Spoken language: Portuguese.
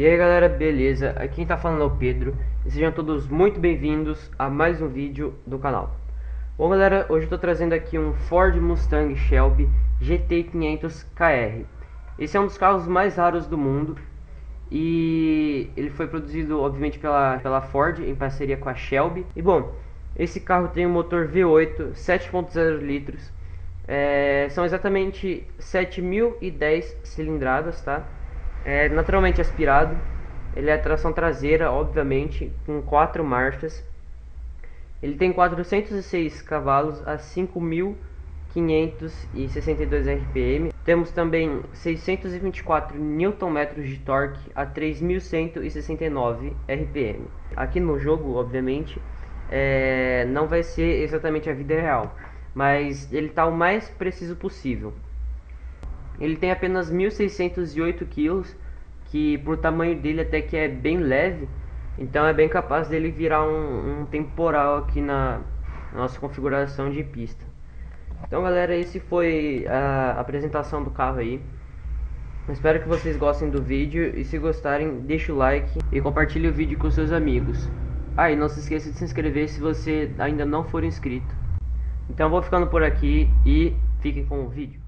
E aí galera, beleza? Aqui quem tá falando é o Pedro e sejam todos muito bem-vindos a mais um vídeo do canal. Bom galera, hoje eu tô trazendo aqui um Ford Mustang Shelby GT500KR. Esse é um dos carros mais raros do mundo e ele foi produzido obviamente pela, pela Ford em parceria com a Shelby. E bom, esse carro tem um motor V8 7.0 litros, é, são exatamente 7.010 cilindradas, tá? É naturalmente aspirado. Ele é tração traseira, obviamente, com quatro marchas. Ele tem 406 cavalos a 5.562 RPM. Temos também 624 Nm de torque a 3.169 RPM. Aqui no jogo, obviamente, é, não vai ser exatamente a vida real, mas ele está o mais preciso possível. Ele tem apenas 1.608 quilos, que por tamanho dele até que é bem leve, então é bem capaz dele virar um, um temporal aqui na nossa configuração de pista. Então galera, esse foi a apresentação do carro aí. Espero que vocês gostem do vídeo e se gostarem, deixa o like e compartilhe o vídeo com seus amigos. Ah, e não se esqueça de se inscrever se você ainda não for inscrito. Então vou ficando por aqui e fiquem com o vídeo.